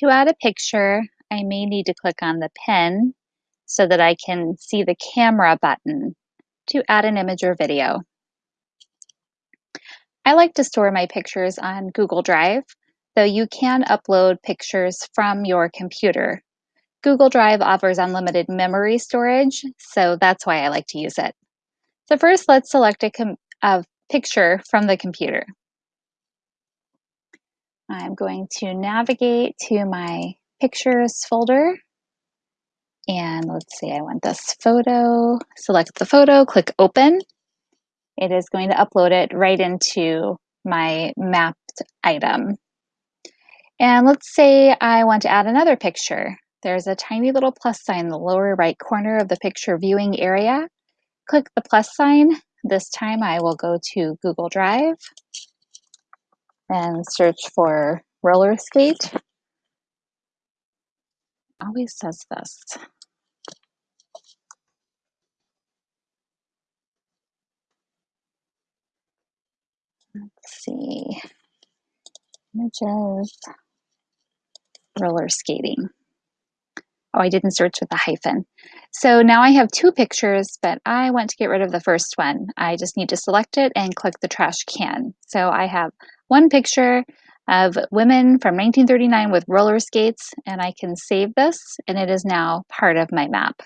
To add a picture, I may need to click on the pen so that I can see the camera button to add an image or video. I like to store my pictures on Google Drive, though you can upload pictures from your computer. Google Drive offers unlimited memory storage, so that's why I like to use it. So first, let's select a, a picture from the computer. I'm going to navigate to my pictures folder. And let's see, I want this photo. Select the photo, click open. It is going to upload it right into my mapped item. And let's say I want to add another picture. There's a tiny little plus sign in the lower right corner of the picture viewing area. Click the plus sign. This time I will go to Google Drive and search for roller skate. Always says this. Let's see. Images. Roller skating. Oh, I didn't search with a hyphen. So now I have two pictures, but I want to get rid of the first one. I just need to select it and click the trash can. So I have one picture of women from 1939 with roller skates, and I can save this, and it is now part of my map.